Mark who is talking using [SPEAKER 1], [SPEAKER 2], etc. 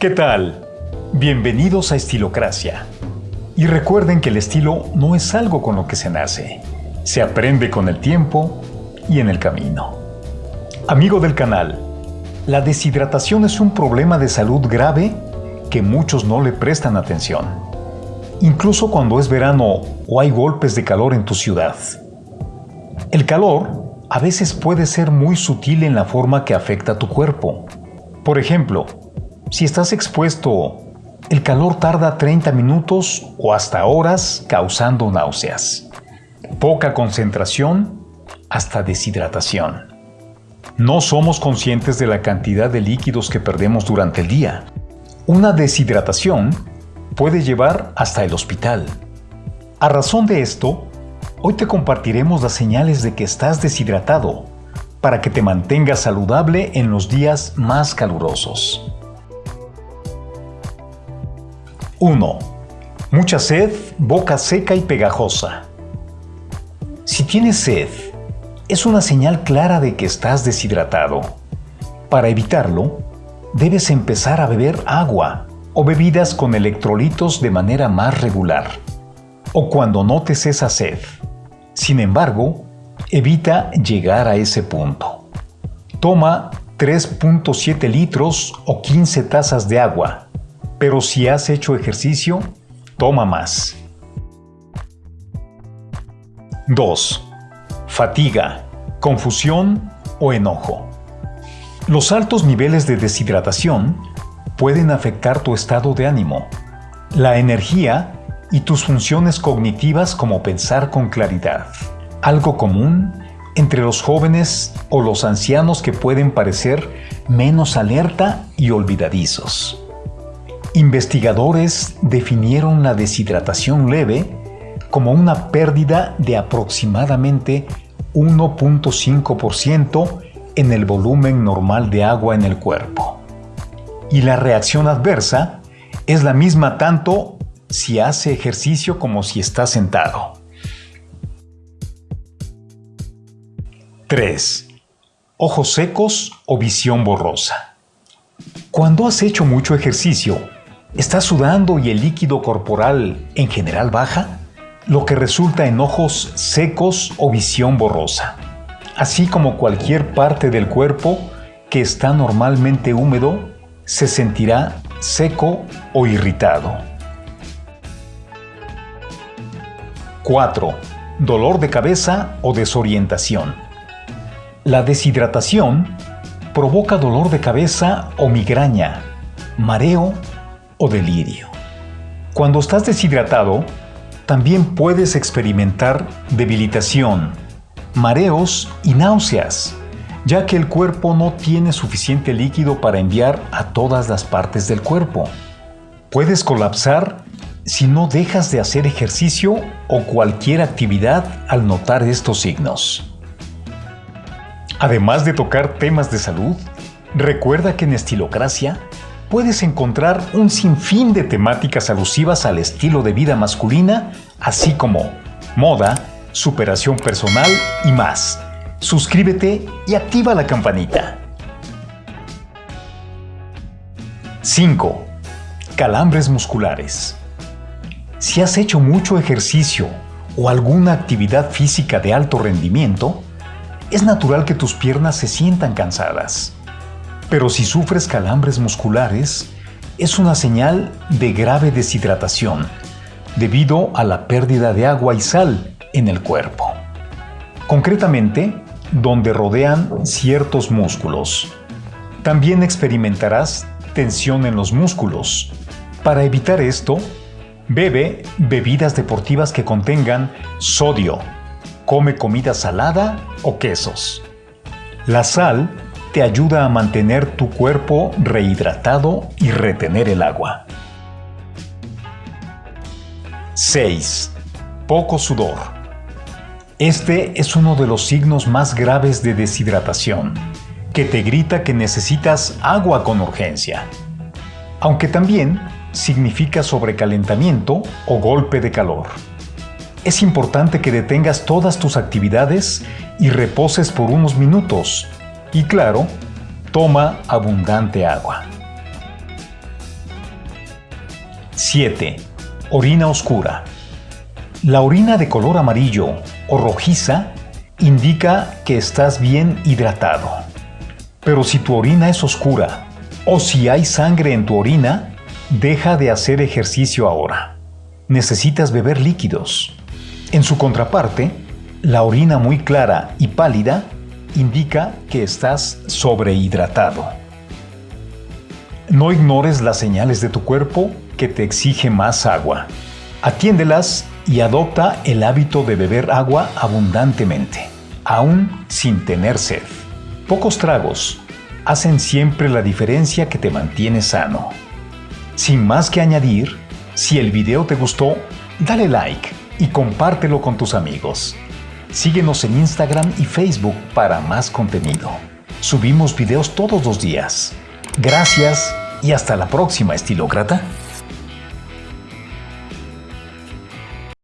[SPEAKER 1] ¿Qué tal? Bienvenidos a Estilocracia. Y recuerden que el estilo no es algo con lo que se nace, se aprende con el tiempo y en el camino. Amigo del canal, la deshidratación es un problema de salud grave que muchos no le prestan atención, incluso cuando es verano o hay golpes de calor en tu ciudad. El calor a veces puede ser muy sutil en la forma que afecta a tu cuerpo. Por ejemplo, si estás expuesto, el calor tarda 30 minutos o hasta horas causando náuseas. Poca concentración hasta deshidratación. No somos conscientes de la cantidad de líquidos que perdemos durante el día. Una deshidratación puede llevar hasta el hospital. A razón de esto, hoy te compartiremos las señales de que estás deshidratado para que te mantengas saludable en los días más calurosos. 1. Mucha sed, boca seca y pegajosa. Si tienes sed, es una señal clara de que estás deshidratado. Para evitarlo, debes empezar a beber agua o bebidas con electrolitos de manera más regular, o cuando notes esa sed. Sin embargo, evita llegar a ese punto. Toma 3.7 litros o 15 tazas de agua, pero si has hecho ejercicio, toma más. 2. Fatiga, confusión o enojo. Los altos niveles de deshidratación pueden afectar tu estado de ánimo, la energía y tus funciones cognitivas como pensar con claridad. Algo común entre los jóvenes o los ancianos que pueden parecer menos alerta y olvidadizos. Investigadores definieron la deshidratación leve como una pérdida de aproximadamente 1.5% en el volumen normal de agua en el cuerpo. Y la reacción adversa es la misma tanto si hace ejercicio como si está sentado. 3. Ojos secos o visión borrosa. Cuando has hecho mucho ejercicio, estás sudando y el líquido corporal en general baja, lo que resulta en ojos secos o visión borrosa, así como cualquier parte del cuerpo que está normalmente húmedo se sentirá seco o irritado. 4. Dolor de cabeza o desorientación. La deshidratación provoca dolor de cabeza o migraña, mareo o delirio. Cuando estás deshidratado, también puedes experimentar debilitación, mareos y náuseas, ya que el cuerpo no tiene suficiente líquido para enviar a todas las partes del cuerpo. Puedes colapsar si no dejas de hacer ejercicio o cualquier actividad al notar estos signos. Además de tocar temas de salud, recuerda que en Estilocracia puedes encontrar un sinfín de temáticas alusivas al estilo de vida masculina, así como moda, superación personal y más. Suscríbete y activa la campanita. 5. Calambres musculares. Si has hecho mucho ejercicio o alguna actividad física de alto rendimiento, es natural que tus piernas se sientan cansadas. Pero si sufres calambres musculares, es una señal de grave deshidratación debido a la pérdida de agua y sal en el cuerpo. Concretamente, donde rodean ciertos músculos. También experimentarás tensión en los músculos. Para evitar esto, bebe bebidas deportivas que contengan sodio. Come comida salada o quesos. La sal te ayuda a mantener tu cuerpo rehidratado y retener el agua. 6. Poco sudor. Este es uno de los signos más graves de deshidratación, que te grita que necesitas agua con urgencia. Aunque también significa sobrecalentamiento o golpe de calor. Es importante que detengas todas tus actividades y reposes por unos minutos y claro, toma abundante agua. 7. Orina oscura. La orina de color amarillo o rojiza indica que estás bien hidratado. Pero si tu orina es oscura o si hay sangre en tu orina, deja de hacer ejercicio ahora. Necesitas beber líquidos. En su contraparte, la orina muy clara y pálida indica que estás sobrehidratado. No ignores las señales de tu cuerpo que te exige más agua. Atiéndelas y adopta el hábito de beber agua abundantemente, aún sin tener sed. Pocos tragos hacen siempre la diferencia que te mantiene sano. Sin más que añadir, si el video te gustó, dale like y compártelo con tus amigos. Síguenos en Instagram y Facebook para más contenido. Subimos videos todos los días. Gracias y hasta la próxima, estilócrata.